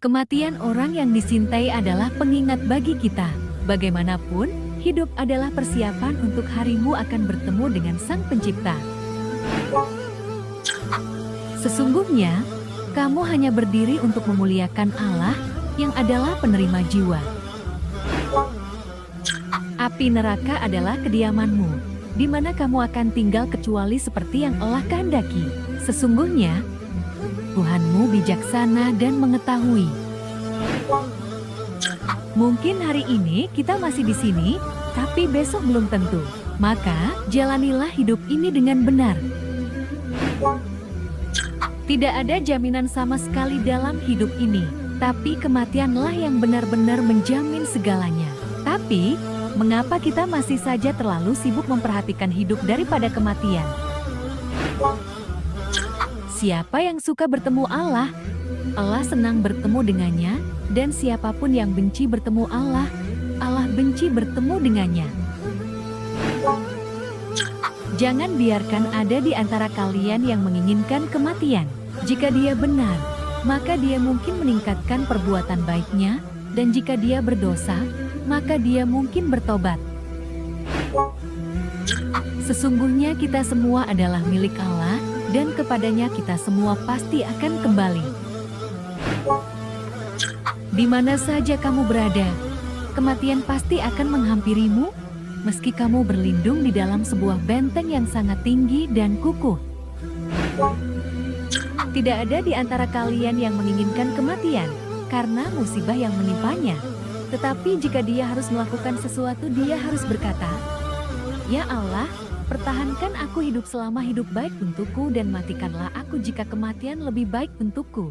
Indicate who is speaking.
Speaker 1: Kematian orang yang disintai adalah pengingat bagi kita. Bagaimanapun, hidup adalah persiapan untuk harimu akan bertemu dengan Sang Pencipta. Sesungguhnya, kamu hanya berdiri untuk memuliakan Allah yang adalah penerima jiwa. Api neraka adalah kediamanmu, di mana kamu akan tinggal kecuali seperti yang Allah kehendaki. Sesungguhnya, Tuhanmu bijaksana dan mengetahui. Mungkin hari ini kita masih di sini, tapi besok belum tentu. Maka, jalanilah hidup ini dengan benar. Tidak ada jaminan sama sekali dalam hidup ini, tapi kematianlah yang benar-benar menjamin segalanya. Tapi, mengapa kita masih saja terlalu sibuk memperhatikan hidup daripada kematian? Siapa yang suka bertemu Allah, Allah senang bertemu dengannya, dan siapa pun yang benci bertemu Allah, Allah benci bertemu dengannya. Jangan biarkan ada di antara kalian yang menginginkan kematian. Jika dia benar, maka dia mungkin meningkatkan perbuatan baiknya, dan jika dia berdosa, maka dia mungkin bertobat. Sesungguhnya kita semua adalah milik Allah, dan kepadanya kita semua pasti akan kembali. Di mana saja kamu berada, kematian pasti akan menghampirimu, meski kamu berlindung di dalam sebuah benteng yang sangat tinggi dan kukuh. Tidak ada di antara kalian yang menginginkan kematian, karena musibah yang menimpanya. Tetapi jika dia harus melakukan sesuatu, dia harus berkata, Ya Allah, Pertahankan aku hidup selama hidup baik untukku dan matikanlah aku jika kematian lebih baik untukku.